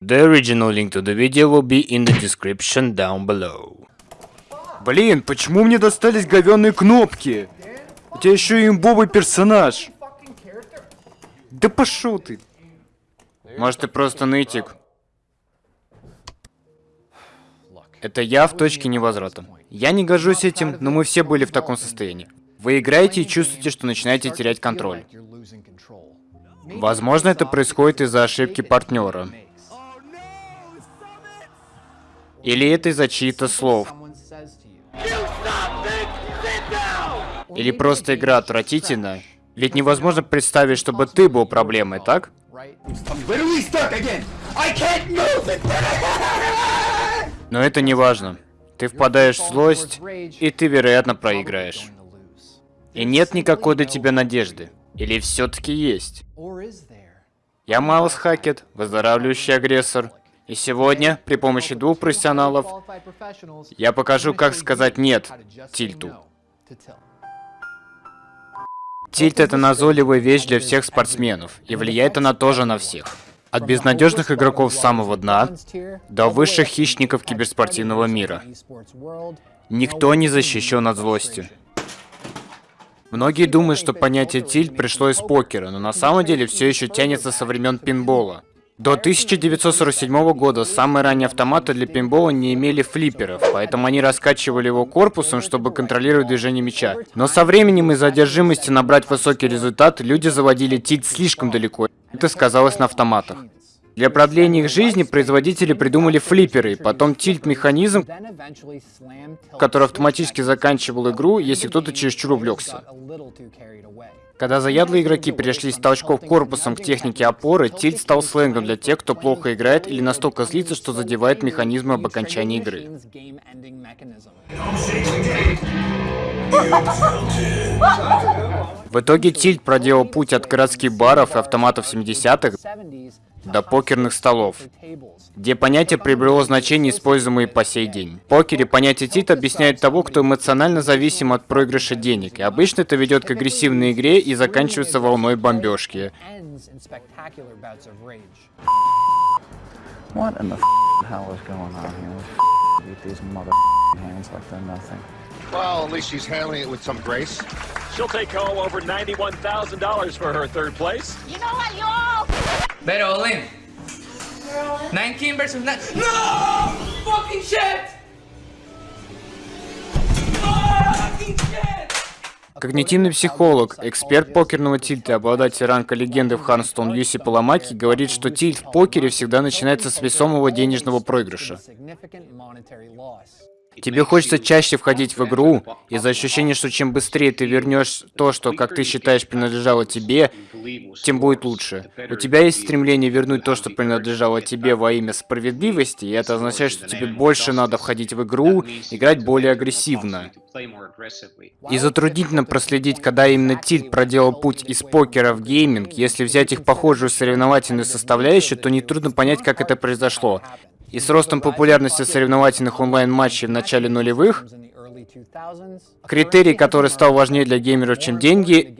The original link to the video will be in the description down below. Блин, почему мне достались говёные кнопки? У тебя еще и имбовый персонаж. Да пошел ты. Может, ты просто нытик? Это я в точке невозврата. Я не горжусь этим, но мы все были в таком состоянии. Вы играете и чувствуете, что начинаете терять контроль. Возможно, это происходит из-за ошибки партнера. Или это из-за чьих-то слов. Или просто игра отвратительна. Ведь невозможно представить, чтобы ты был проблемой, так? Но это не важно. Ты впадаешь в злость, и ты, вероятно, проиграешь. И нет никакой до тебя надежды. Или все-таки есть? Я Майлз Хакет, выздоравливающий агрессор. И сегодня, при помощи двух профессионалов, я покажу, как сказать «нет» тильту. Тильт — это назойливая вещь для всех спортсменов, и влияет она тоже на всех. От безнадежных игроков самого дна до высших хищников киберспортивного мира. Никто не защищен от злости. Многие думают, что понятие тильт пришло из покера, но на самом деле все еще тянется со времен пинбола. До 1947 года самые ранние автоматы для пинбола не имели флипперов, поэтому они раскачивали его корпусом, чтобы контролировать движение мяча. Но со временем из-за одержимости набрать высокий результат, люди заводили тильт слишком далеко. Это сказалось на автоматах. Для продления их жизни производители придумали флипперы, потом тильт-механизм, который автоматически заканчивал игру, если кто-то чересчур увлекся. Когда заядлые игроки перешли с толчков корпусом к технике опоры, тильт стал сленгом для тех, кто плохо играет или настолько злится, что задевает механизмы об окончании игры. В итоге Тильт проделал путь от городских баров и автоматов 70-х до покерных столов, где понятие приобрело значение, используемое по сей день. В покере понятие тит объясняет того, кто эмоционально зависим от проигрыша денег, и обычно это ведет к агрессивной игре и заканчивается волной бомбежки. What in the hell is going on here? With these mother hands like they're nothing. Well, at least she's handling it with some grace. She'll take home over $91,000 for her third place. You know what, y'all? Bet all in. 19 versus 9. No! Fucking shit! Fucking shit! Когнитивный психолог, эксперт покерного тильта обладатель ранга легенды в Ханстон Юси Паламаки говорит, что тильт в покере всегда начинается с весомого денежного проигрыша. Тебе хочется чаще входить в игру из-за ощущения, что чем быстрее ты вернешь то, что, как ты считаешь, принадлежало тебе, тем будет лучше. У тебя есть стремление вернуть то, что принадлежало тебе во имя справедливости, и это означает, что тебе больше надо входить в игру, играть более агрессивно. И затруднительно проследить, когда именно Тильт проделал путь из покера в гейминг. Если взять их похожую соревновательную составляющую, то нетрудно понять, как это произошло. И с ростом популярности соревновательных онлайн-матчей в начале нулевых, критерий, который стал важнее для геймеров, чем деньги,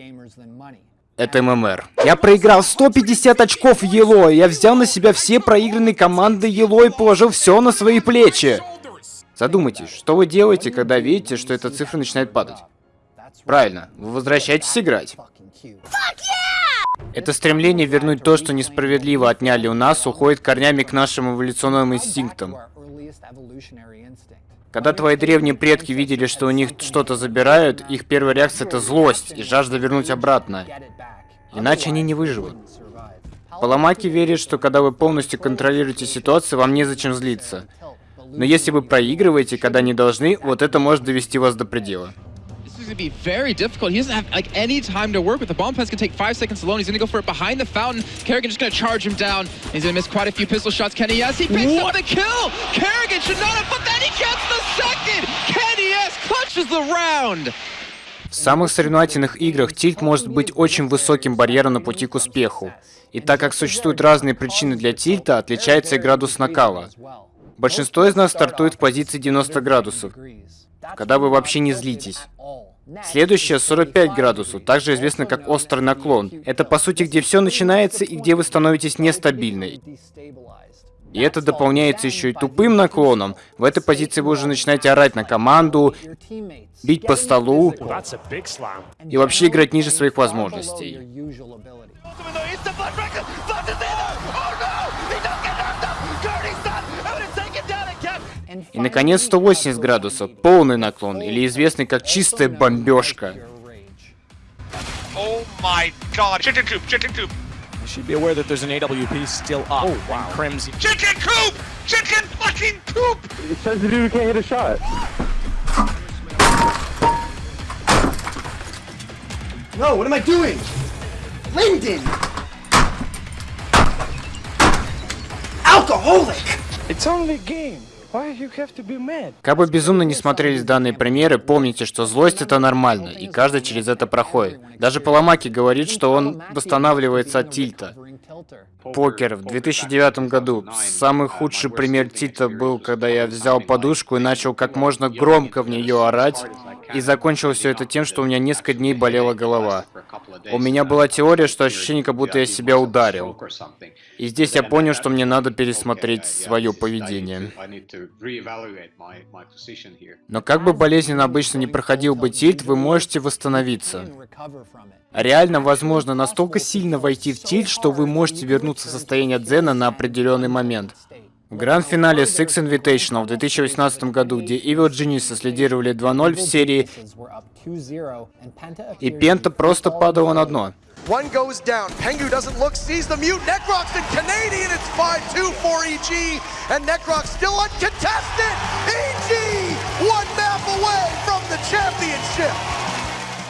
это ММР. Я проиграл 150 очков Ело, я взял на себя все проигранные команды Ело и положил все на свои плечи. Задумайтесь, что вы делаете, когда видите, что эта цифра начинает падать? Правильно, вы возвращаетесь играть. Это стремление вернуть то, что несправедливо отняли у нас, уходит корнями к нашим эволюционным инстинктам. Когда твои древние предки видели, что у них что-то забирают, их первая реакция это злость и жажда вернуть обратно. Иначе они не выживут. Паламаки верит, что когда вы полностью контролируете ситуацию, вам незачем злиться. Но если вы проигрываете, когда не должны, вот это может довести вас до предела. Going to be very difficult. He doesn't have like any time to work with. The bomb pass can take five seconds alone. He's going to go for it behind the fountain. Kerrigan just going to charge him down. He's going to miss quite a few pistol shots. Kenny yes, he picks what? up the kill. Kerrigan should not have, but then he gets the second. Kenny yes clutches the round. В самых соревновательных играх тильт может быть очень высоким барьером на пути к успеху. И так как существуют разные причины для тильта, отличается и градус накала. Большинство из нас стартует в позиции 90 градусов, когда вы вообще не злитесь. Следующее 45 градусов, также известно как острый наклон. Это по сути где все начинается и где вы становитесь нестабильной. И это дополняется еще и тупым наклоном. В этой позиции вы уже начинаете орать на команду, бить по столу и вообще играть ниже своих возможностей. И, наконец, 180 градусов, полный наклон, или известный как чистая бомбежка. Oh my god. Chicken coop, chicken coop. You should be aware that there's an AWP still up. Oh, wow. Crimson. Chicken coop! Chicken fucking coop! It says the dude can't hit a shot. No, what am I doing? Lyndon! Alcoholic! It's only a game. Как бы безумно не смотрелись данные примеры, помните, что злость это нормально, и каждый через это проходит. Даже Паламаки говорит, что он восстанавливается от тильта. Покер в 2009 году. Самый худший пример тильта был, когда я взял подушку и начал как можно громко в нее орать, и закончил все это тем, что у меня несколько дней болела голова. У меня была теория, что ощущение, как будто я себя ударил. И здесь я понял, что мне надо пересмотреть свое поведение. Но как бы болезненно обычно не проходил бы тильт, вы можете восстановиться. Реально возможно настолько сильно войти в тильт, что вы можете вернуться в состояние дзена на определенный момент. В гранд-финале Six Invitational в 2018 году, где Evil Geniuses лидировали 2-0 в серии, и Пента просто падала на дно. One goes down. Pengu doesn't look, sees the mute. Necrox and Canadian. It's 5-2 for EG. And Necrox still uncontested. EG, one map away from the championship.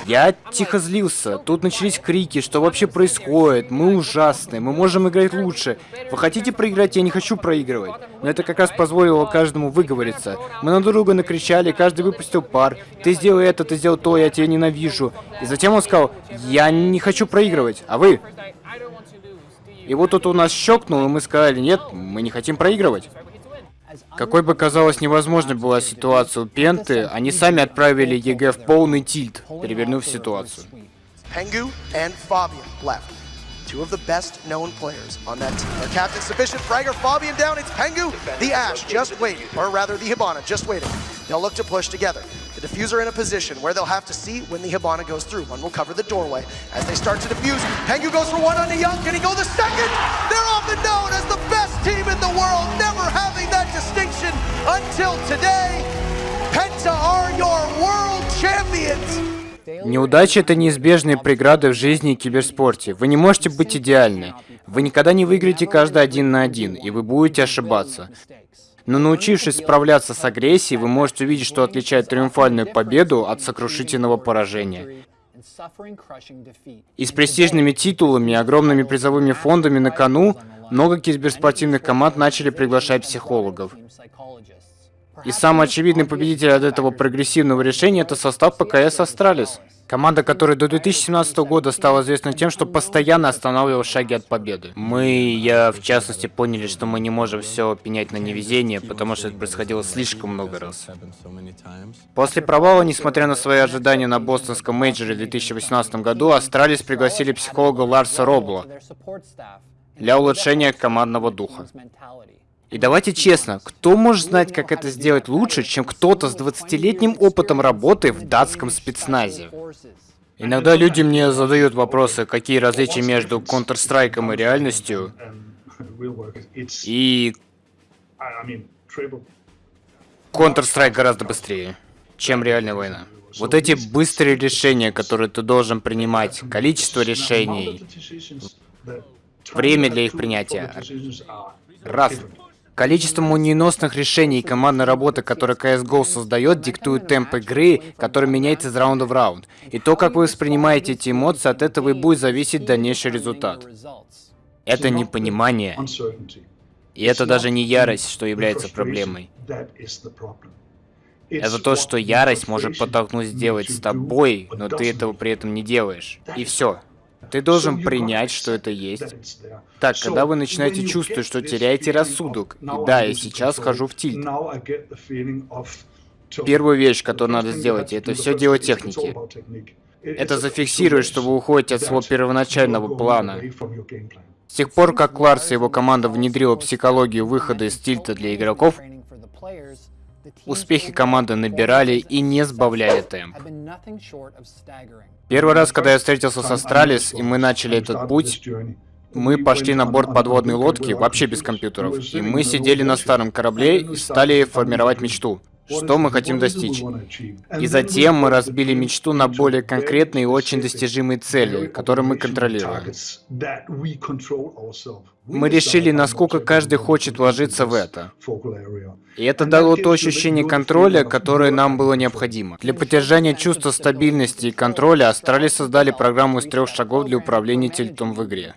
Я тихо злился. Тут начались крики, что вообще происходит. Мы ужасны, мы можем играть лучше. Вы хотите проиграть? Я не хочу проигрывать. Но это как раз позволило каждому выговориться. Мы на друга накричали, каждый выпустил пар. Ты сделал это, ты сделал то, я тебя ненавижу. И затем он сказал, я не хочу проигрывать, а вы? И вот тут у нас щелкнул, и мы сказали, нет, мы не хотим проигрывать. Какой бы казалось невозможной была ситуация у Пенты, они сами отправили ЕГЭ в полный тильт, перевернув ситуацию. Pengu and Fabian left. Two of the best known players on that team. Their captain sufficient. Fragger, Fabian down. It's Pengu. The Ash just waiting, or rather the Hibana just waiting. They'll look to push together. The diffuser in a position where they'll have to see when the Hibana goes through. One will cover the doorway. As they start to defuse, Pengu goes for one on the Young. Can he go the second? They're often known as the best Until today. Penta are your world champions. Неудача — это неизбежные преграды в жизни и киберспорте. Вы не можете быть идеальны. Вы никогда не выиграете каждый один на один, и вы будете ошибаться. Но научившись справляться с агрессией, вы можете увидеть, что отличает триумфальную победу от сокрушительного поражения. И с престижными титулами и огромными призовыми фондами на кону, много киберспортивных команд начали приглашать психологов. И самый очевидный победитель от этого прогрессивного решения – это состав по CS «Астралис». Команда, которая до 2017 года стала известна тем, что постоянно останавливалась в шаге от победы. Мы, я в частности, поняли, что мы не можем все пенять на невезение, потому что это происходило слишком много раз. После провала, несмотря на свои ожидания на бостонском мейджоре в 2018 году, Астралис пригласили психолога Ларса Робла для улучшения командного духа. И давайте честно, кто может знать, как это сделать лучше, чем кто-то с 20-летним опытом работы в датском спецназе? Иногда люди мне задают вопросы, какие различия между Counter-Strike и реальностью. И Counter-Strike гораздо быстрее, чем реальная война. Вот эти быстрые решения, которые ты должен принимать, количество решений, время для их принятия. Раз. Количество молниеносных решений и командной работы, которую CSGO создает, диктует темп игры, который меняется из раунда в раунд. И то, как вы воспринимаете эти эмоции, от этого и будет зависеть дальнейший результат. Это непонимание. И это даже не ярость, что является проблемой. Это то, что ярость может подтолкнуть сделать с тобой, но ты этого при этом не делаешь. И все. Ты должен принять, что это есть. Так, когда вы начинаете чувствовать, что теряете рассудок, и да, я сейчас хожу в тильт. Первую вещь, которую надо сделать, это все дело техники. Это зафиксирует, что вы уходите от своего первоначального плана. С тех пор, как Ларс и его команда внедрила психологию выхода из тильта для игроков, успехи команды набирали и не сбавляли темп. Первый раз, когда я встретился с Астралис, и мы начали этот путь, мы пошли на борт подводной лодки, вообще без компьютеров, и мы сидели на старом корабле и стали формировать мечту. Что мы хотим достичь? И затем мы разбили мечту на более конкретные и очень достижимые цели, которые мы контролируем. Мы решили, насколько каждый хочет вложиться в это. И это дало то ощущение контроля, которое нам было необходимо. Для поддержания чувства стабильности и контроля Астрали создали программу из трех шагов для управления тильтом в игре.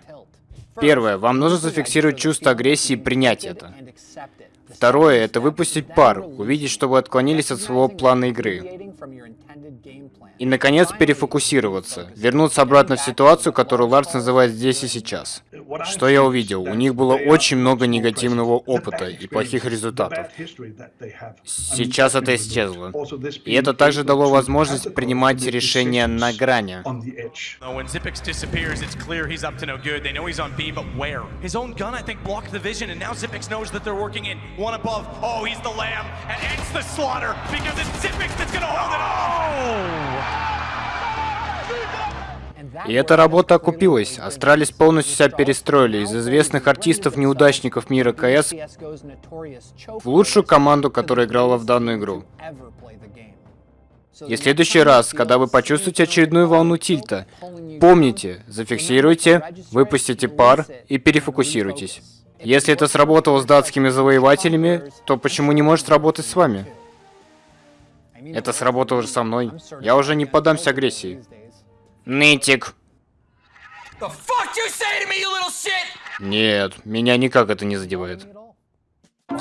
Первое. Вам нужно зафиксировать чувство агрессии и принять это. Второе – это выпустить пар, увидеть, что вы отклонились от своего плана игры. И, наконец, перефокусироваться, вернуться обратно в ситуацию, которую Ларс называет здесь и сейчас. Что я увидел? У них было очень много негативного опыта и плохих результатов. Сейчас это исчезло. И это также дало возможность принимать решения на грани. One above. Oh, he's the lamb and ends the slaughter because it's Zippix that's gonna hold it off. И эта работа окупилась. Астралис полностью себя перестроили из известных артистов-неудачников мира КС в лучшую команду, которая играла в данную игру. И в следующий раз, когда вы почувствуете очередную волну тильта, помните, зафиксируйте, выпустите пар и перефокусируйтесь. Если это сработало с датскими завоевателями, то почему не может работать с вами? Это сработало же со мной. Я уже не подамся агрессии. Нытик. Нет, меня никак это не задевает.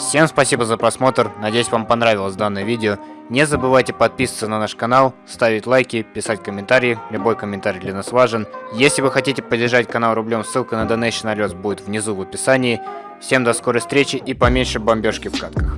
Всем спасибо за просмотр, надеюсь вам понравилось данное видео. Не забывайте подписываться на наш канал, ставить лайки, писать комментарии, любой комментарий для нас важен. Если вы хотите поддержать канал рублем, ссылка на Donation Alerts будет внизу в описании. Всем до скорой встречи и поменьше бомбежки в катках.